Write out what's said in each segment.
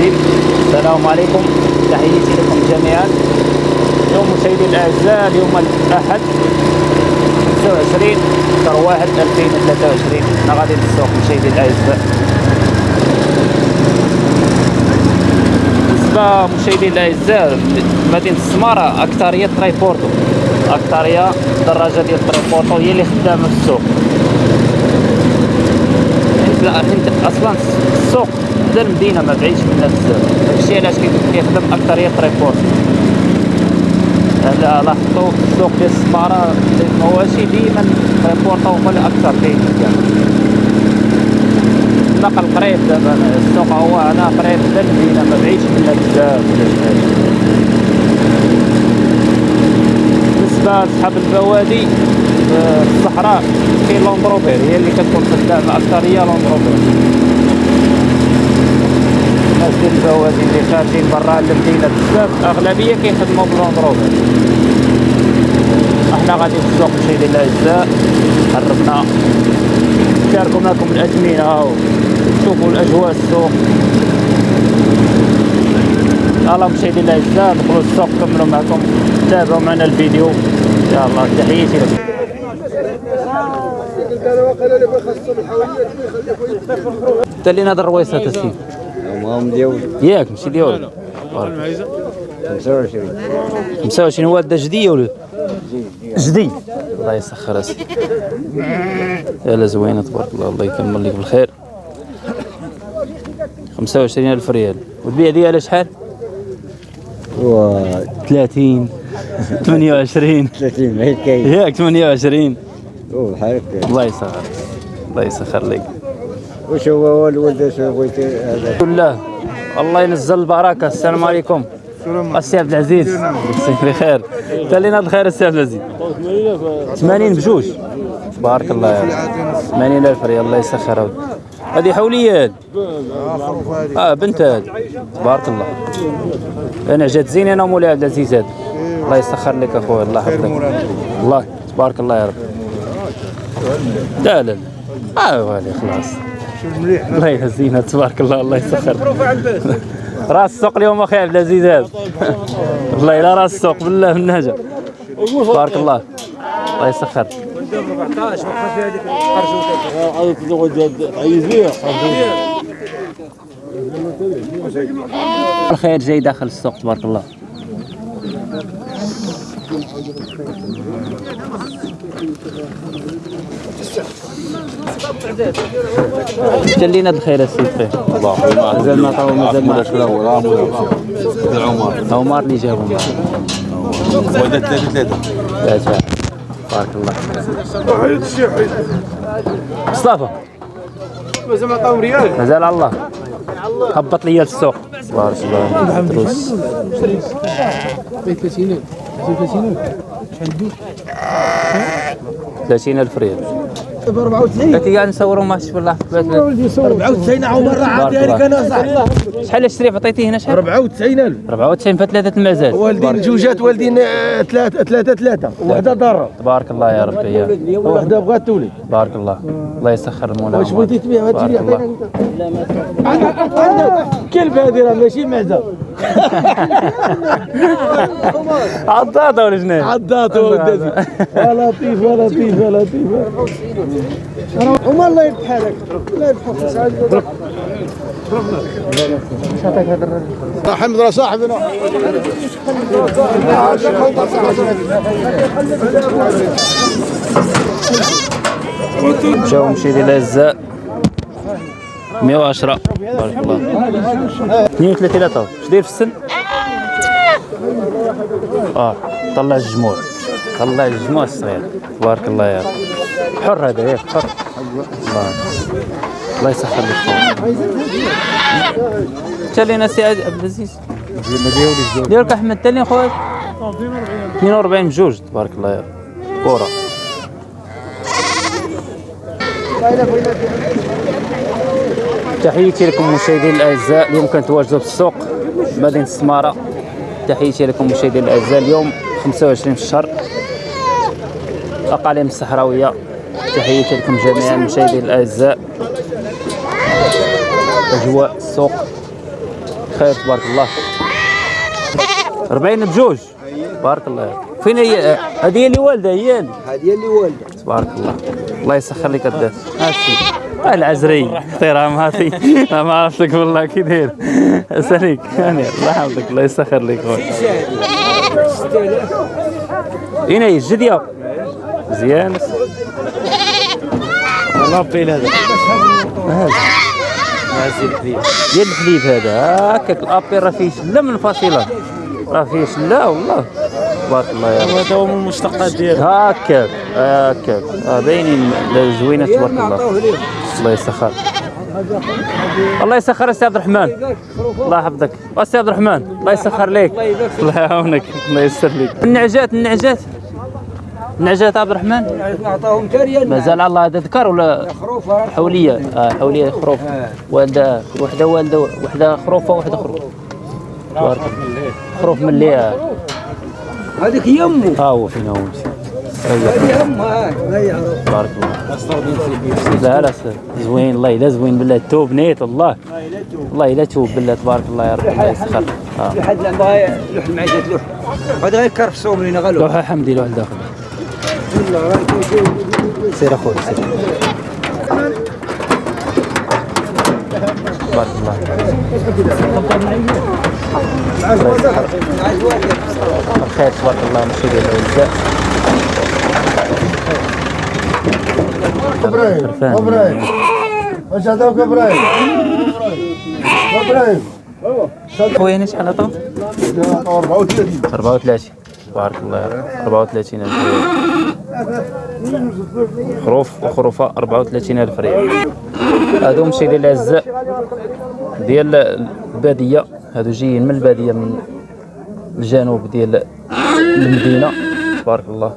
جديد السلام عليكم. تحياتي لكم جميعا. اليوم مشاهدي الأعزاء اليوم الأحد 25 شهر 1 2023 أنا غادي للسوق مشاهدي الأعزاء. بالنسبة مشاهدي الأعزاء مدينة السمارة أكثرية triporteur. أكثرية الدراجه ديال triporteur هي اللي خدامة في السوق. حيت أصلا السوق حدا المدينة ما بعيدش منها بزاف داكشي علاش كيخدم اكثريه triporteur هلا لاحظتوا السوق ديال السماره المواشي ديما triporteur هما الاكثر كاينين كاع نقل قريب دابا السوق هو هنا قريب حدا المدينة ما بعيدش منها بزاف بالنسبة لصحاب البوادي آه، في الصحراء كاين Land Rover هي اللي كتكون خدامه أكثر هي Land Rover الناس ديال البوادي اللي خارجين برا المدينة بزاف. أغلبية كيخدموا ب Land Rover أحنا غادي في السوق مشاهدي الاعزاء قربنا. نشاركوا معكم الاثمنه وشوفوا الأجواء السوق. يلا مشاهدي الاعزاء ندخلوا السوق نكملوا معكم. تابعوا معنا الفيديو. يلا تحياتي لكم. اللي نهضر رويصه السيد هم ديال ياك ماشي ديالو 25 25 هو؟ دا جديه ولا؟ جدي. الله يسخر اسيدي يلا زوينه تبارك الله. الله يكمل لك بالخير. 25 ألف ريال. وتبيع ديالها شحال؟ و 30 28 30 ما هي كاين. ياك 28 وبحال هكا. الله يسخر الله يسخر لك. واش هو الولد اش بغيتي هذا؟ بالله الله ينزل البركة. السلام عليكم. السي عبد العزيز. مساك بخير. انت اللي ناض خير السي عبد العزيز. 80 بجوج. تبارك الله يا رب 80 ألف ريال. الله يسخر هذه. هذه حوليات آه بنت هذه. تبارك الله. أنا جات زين أنا مولاي عبد العزيز هذا. الله يسخر لك اخويا الله يحفظك. الله. تبارك الله يا رب. لا لا لا. آه والي خلاص. الله يهزينا تبارك الله الله يسخر. راس السوق اليوم أخي عبد العزيز هذا. والله الا راس السوق بالله من نهجه تبارك الله. الله يسخر. الخير جاي داخل السوق تبارك الله. ناد الخير السيد خير مازال ما طاو مازال ما عمر. عمر. اللي جابهم. معاه وهذا ثلاثة ثلاثة. ثلاثة تبارك الله مصطفى. مازال عطاهم ريال. مازال على الله. هبط لي السوق. تبارك الله دروس 30 ألف. ريال. ب 94 قلت قاعد نصوروا ما شوف الله. 94 عمر راه أنا صح شحال اشتري عطيتيه هنا شحال؟ 94000 94 فثلاثة المزاد والدين جوجات والدين آه، ثلاثة ثلاثة ثلاثة. وحدة ضارة. تبارك الله يا ربي يا. وحدة بغات تولد بارك الله. الله يسخر المولى واش بغيتي تبيع؟ هاد بارك الشيء الله. عندك كلب هذه راه ماشي معزة. عضاضة ولا شنو؟ عضات ولدتي يا لطيف يا لطيف يا لطيف. وما الله يربح لك الله يربحك حمد راه صاحبنا جاو مشيتي الاعزاء 110 بارك الله 32 طاو اش داير في السن؟ آه طلع الجموع. طلع الجموع الصغير. تبارك الله يا رب. حر هذا ياك حر. الله. الله يسخر لك. انت اللي ناسي عبد العزيز. ديالك أحمد انت اللي خويا 42 بجوج تبارك الله يا رب. كره تحياتي لكم مشاهدينا الأعزاء. اليوم كنتواجدوا في السوق مدينة السمارة. تحياتي لكم مشاهدينا الأعزاء. اليوم 25 في الشهر. الاقاليم الصحراوية. تحياتي لكم جميعا مشاهدينا الأعزاء. أجواء السوق. خير تبارك الله. 40 بجوج. تبارك الله. فين هي؟ هذه هي اللي والده هي. هذه اللي والده تبارك الله. الله يسخر لك هاتي آه، العزري احترام هاتي ما عرفت لك والله كي داير. ساليك يعني الله يحفظك الله يسخر لك خويا. هنا هي الجدية. مزيان. والله بيل هذا. ديال الحليب هذا هكاك الأبي راه فيه شلة منفصله راه فيه شلة والله. تبارك الله يا رب. هذا هو من المشتقات ديالو. هكاك هكاك. باينين زوينة تبارك الله. الله يسخر. الله يسخر السي عبد الرحمن. الله يحفظك. السي عبد الرحمن الله يسخر لك الله يعاونك الله يسر لك النعجات النعجات. النعجات عبد الرحمن؟ نعطاهم كريا مازال الله هذا ذكر ولا؟ خروفه حولية. آه حولية خروف. والده وحدة والده وحدة خروفة وحدة خروف. تبارك الله. خروف من اللي هذيك يمه. ها هو فينا هو. ريح. يعرف تبارك الله لا لا زوين الله الا زوين بالله توب نيت الله الله الا توب بالله تبارك الله يا رب الله يسخر آه. في لوح لوح غير غلو لوحه حمدي لوحه داخل سير أخوي سير تبارك الله. الخير تبارك الله مشي ديال إبراهيم. إبراهيم واش عطاوك إبراهيم إبراهيم خويا أنا شحال عطاو 34 34 تبارك الله يا رب 34 ألف ريال خروف وخروفة 34 ألف ريال هادو مشي للعزاء ديال البادية هادو جايين من البادية من الجنوب ديال المدينة تبارك الله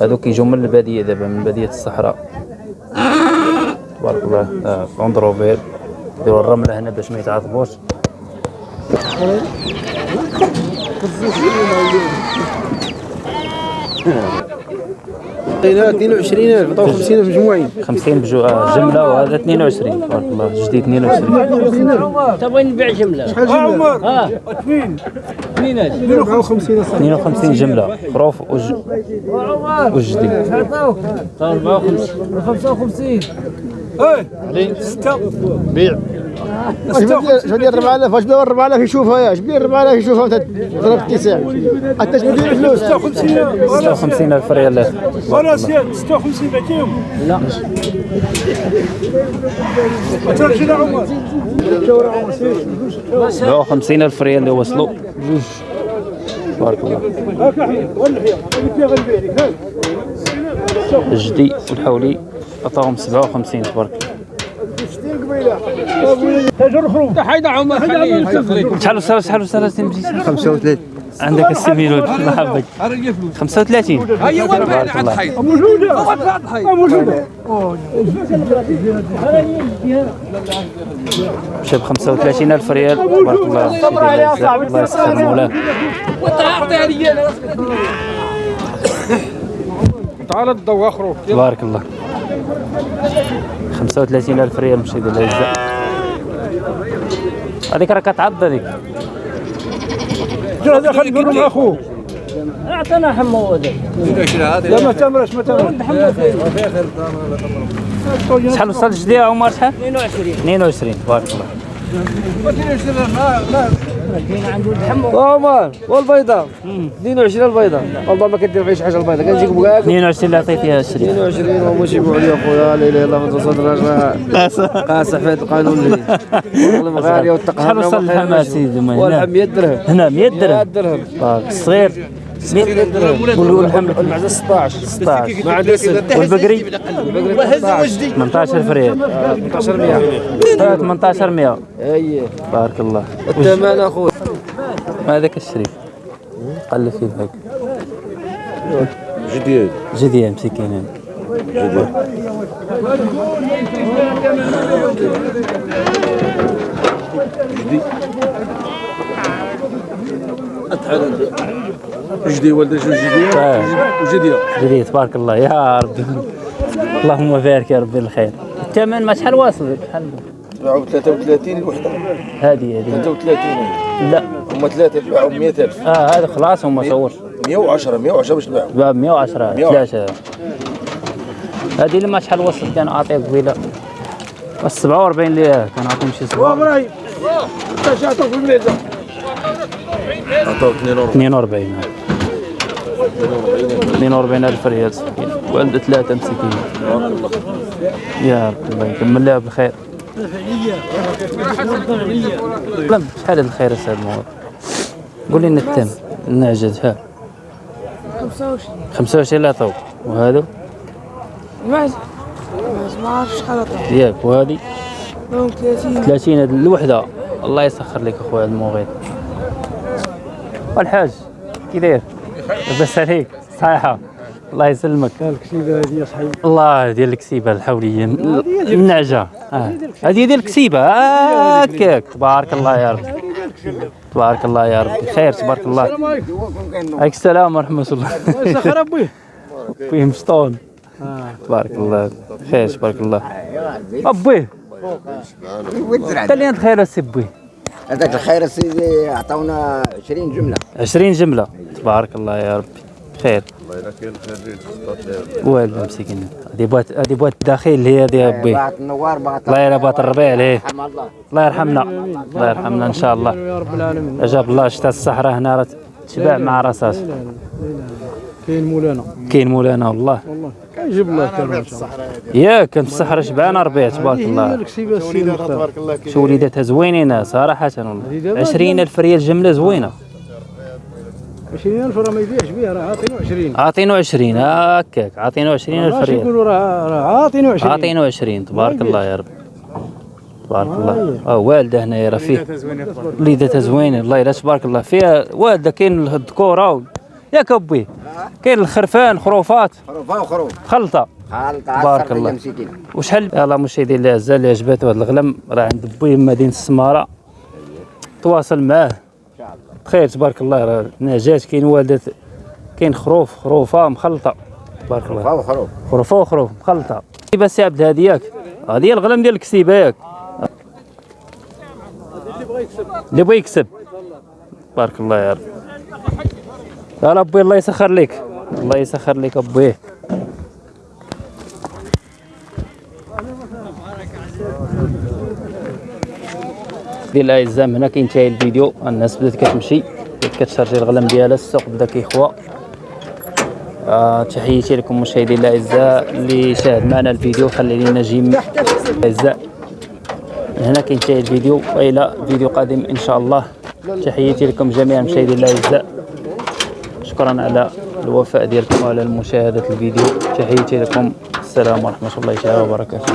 هادو كيجيو من البادية دابا من بادية الصحراء. تبارك الله آه، كوندروفير ديروا الرملة هنا باش ما يتعاطبوش عطينا 22000 عطاو 50000 مجموعين. 50 بجو آه جملة وهذا 22 تبارك الله جديد 22 تبغي نبيع جملة؟ شحال جملة؟ آه 52 صح 52 جملة خروف وج... وجديد 54 اش بدي اش بدي 4000 اش بدي 4000 يشوفها يا اش بدي 4000 يشوفها انت ضرب التسع انت اش بدي الفلوس 56 ألف. ريال. أنا سياد 56 بعتيهم لا. ترجي لعمر 57 ألف ريال اللي وصلوا. جوج. تبارك الله. هاك احيد والحياة اللي غنبيع لك هاك الجدي والحولي. عطاهم 57 تبارك الله. حيد عمر خليه شحال وصل شحال وصل سي مجيد 35 عندك السي ميلود الله يحفظك. 35 تبارك الله. موجودة. موجودة. مشى ب 35 ألف ريال. تبارك الله. الله يسخر مولاه تعال الضوء اخروك تبارك الله. 35 ألف ريال مشي ديال العزة. هذيك راه كتعض هذيك. هذا خلي يقول مع اخوه اعطينا حمو هذا. لا ما تمرش ما تمرش. شحال وصل الجدي عمر؟ شحال؟ 22 22 تبارك الله عمر والبيضاء 22 البيضاء والله ما كدير فيها شي حاجة البيضاء كنجيك بكاك 22 اللي عطيتيها الشريك 22 وما يجيبوا عليا خويا. لا إله إلا الله توصل الرجاء قاسح في القانون اللي والله غاليه والتقهر شحال وصل اللحم سيدي والله هنا 100 درهم هنا. 100 100 درهم الصغير 100 درهم. واللحم المعزة 16 16 ما عندها سد والبقري؟ البقري 18 18000 ريال 18 100 18100 أي. تبارك الله. الثمن اخويا هذاك الشريف؟ قلب فيه هيك جديد. جديان مسكين. جديد. جدي جدي آه. وجدي. جديد تبارك الله. يا رب. اللهم بارك يا ربي الخير. الثمن ما شحال واصل شحال تباعوا ب 33 الوحده هذه. هذه 33 لا. هما ثلاثة تباعوا ب 100000 آه هذا خلاص هم صور. 110 110 باش تباعوا باب 110 110. ثلاثة. هذه اللي ما شحال وصلت كان عاطيه قبيلة. بس 47 اللي كان عاطيهم شي 7 إبراهيم انت شاتو في الميزة. عطاو 42 42 42 ألف ريال مسكين والد ثلاثة مسكين يا رب الله يكمل لها بالخير. شحال هذا الخير سيد الموضوع قول لنا التم النعجز ها 25 25 لا طوب وهذا؟ المعز ما عرفش شحال ياك وهذه؟ لهم 30 30 هذه الوحدة. الله يسخر لك أخويا المغيط والحاج كي داير؟ لاباس عليك صحيحة. الله يسلمك. الكسيبه هذه صاحبي الله ديال الكسيبة الحولية. النعجة. آه. هذه ديال الكسيبة. هكاك. تبارك الله يا رب. تبارك الله يا رب. خير تبارك الله. عليك السلام ورحمة الله. سخر أبوي. فيه مشطون تبارك الله. خير تبارك الله. أبوي. أنت اللي عند خير السي بوي هذاك الخير سيدي عطاونا 20 جملة. 20 جملة. تبارك الله يا ربي. خير والو مسكين. هذه بوات هذه بوات الداخل اللي هي هذه يا بوي بعت النوار بعت الله يربط الربيع عليه الله. الله يرحمنا. الله يرحمنا إن شاء الله. يا رب العالمين اجاب الله شتا الصحراء هنا راه تشبع مع راساس. كاين مولانا. كاين مولانا والله. كيجيب الله كان إن شاء الله. ياك كانت الصحراء شبعانة ربيع تبارك الله. شو وليداتها زوينين صراحة. والله 20000 ريال جملة زوينة. 20000 راه ما يبيعش بها راه عاطينو 20 عاطينو 20 هكاك. عاطينو 20000 ماشي ريال. يقولوا راه راه عاطينو 20 عاطينو 20 تبارك الله يا رب. تبارك الله. آه والدة هنايا راه فيه. وليداتها زوينة. الله يلا تبارك الله. فيها والدة كاين الذكوره ياك أبوي كاين الخرفان خروفات. خروفه وخروف. خلطة. خالطه بارك الله. وشحال يلاه مشاهدينا الاعزاء اللي عجباتو هذا الغلم راه عند بوي مدينة السمارة. تواصل معاه. بخير تبارك الله. راه نعجات كاين والدة كاين خروف خروفة مخلطة. تبارك الله. خروفة وخروف. خروفة وخروف مخلطة. كيفاش سي عبد الهادي ياك؟ هذه الغلم ديال الكسيبة ياك. اللي بغى يكسب. بارك الله يا رب. يا ربي الله يسخر لك. الله يسخر لك أبوي. ديال الاعزاء هنا كينتهي الفيديو الناس بدات كتمشي بدات كتشارجي الغلم ديالها السوق بدا كيخوى آه تحياتي لكم مشاهدينا الاعزاء اللي شاهد معنا الفيديو خلي لنا جيم الاعزاء هنا كينتهي الفيديو وإلى فيديو قادم إن شاء الله. تحياتي لكم جميعا مشاهدينا الاعزاء شكرا على الوفاء ديالكم وعلى مشاهده الفيديو. تحياتي لكم. السلام ورحمة الله وبركاته.